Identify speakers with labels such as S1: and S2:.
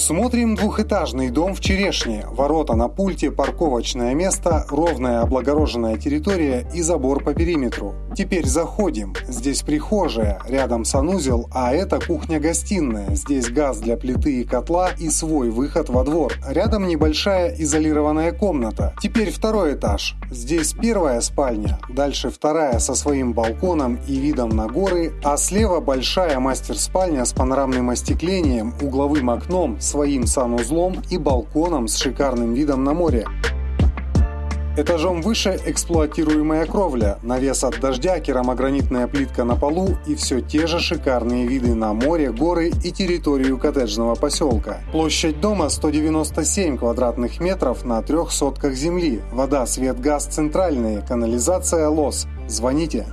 S1: Смотрим двухэтажный дом в Черешне. Ворота на пульте, парковочное место, ровная облагороженная территория и забор по периметру. Теперь заходим. Здесь прихожая, рядом санузел, а это кухня-гостиная. Здесь газ для плиты и котла и свой выход во двор. Рядом небольшая изолированная комната. Теперь второй этаж. Здесь первая спальня, дальше вторая со своим балконом и видом на горы, а слева большая мастер-спальня с панорамным остеклением, угловым окном, своим санузлом и балконом с шикарным видом на море. Этажом выше эксплуатируемая кровля, навес от дождя, керамогранитная плитка на полу и все те же шикарные виды на море, горы и территорию коттеджного поселка. Площадь дома 197 квадратных метров на трех сотках земли. Вода, свет, газ центральные, канализация ЛОС. Звоните.